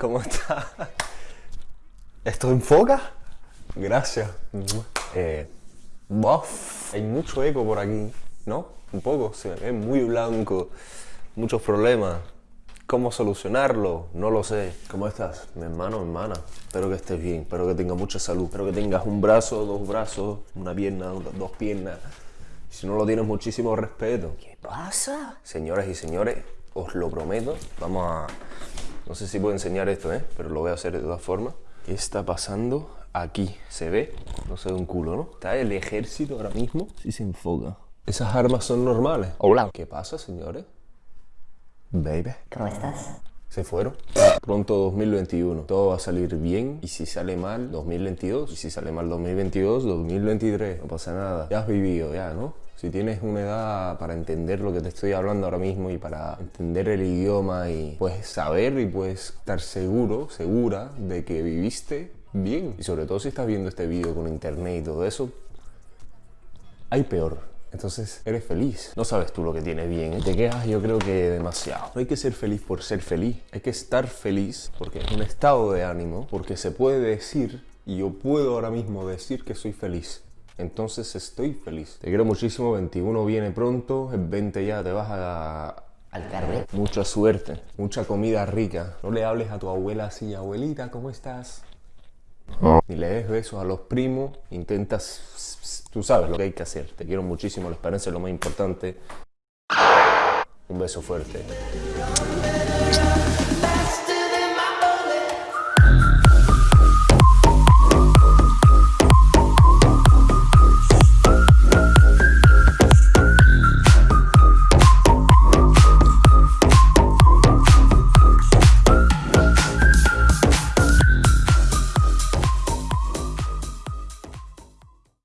¿Cómo está? ¿Esto enfoca? Gracias. Eh, bof, hay mucho eco por aquí, ¿no? Un poco, se ve muy blanco, muchos problemas. ¿Cómo solucionarlo? No lo sé. ¿Cómo estás? Mi hermano, mi hermana. Espero que estés bien, espero que tengas mucha salud, espero que tengas un brazo, dos brazos, una pierna, dos piernas. Si no lo tienes, muchísimo respeto. ¿Qué pasa? Señoras y señores, os lo prometo. Vamos a... No sé si puedo enseñar esto, ¿eh? Pero lo voy a hacer de todas formas. ¿Qué está pasando aquí? ¿Se ve? No se ve un culo, ¿no? Está el ejército ahora mismo. Sí se enfoca. Esas armas son normales. Hola. ¿Qué pasa, señores? Baby. ¿Cómo estás? Se fueron. Pronto 2021. Todo va a salir bien. Y si sale mal, 2022. Y si sale mal 2022, 2023. No pasa nada. Ya has vivido, ya, ¿no? Si tienes una edad para entender lo que te estoy hablando ahora mismo y para entender el idioma y puedes saber y puedes estar seguro, segura de que viviste bien. Y sobre todo si estás viendo este vídeo con internet y todo eso, hay peor. Entonces eres feliz. No sabes tú lo que tienes bien. Te quejas yo creo que demasiado. No hay que ser feliz por ser feliz. Hay que estar feliz porque es un estado de ánimo. Porque se puede decir, y yo puedo ahora mismo decir que soy feliz. Entonces estoy feliz. Te quiero muchísimo. 21 viene pronto. El 20 ya te vas a... Al carnet. Mucha suerte. Mucha comida rica. No le hables a tu abuela así. Abuelita, ¿cómo estás? Ni le des besos a los primos. Intentas... Tú sabes lo que hay que hacer. Te quiero muchísimo. La esperanza es lo más importante. Un beso fuerte.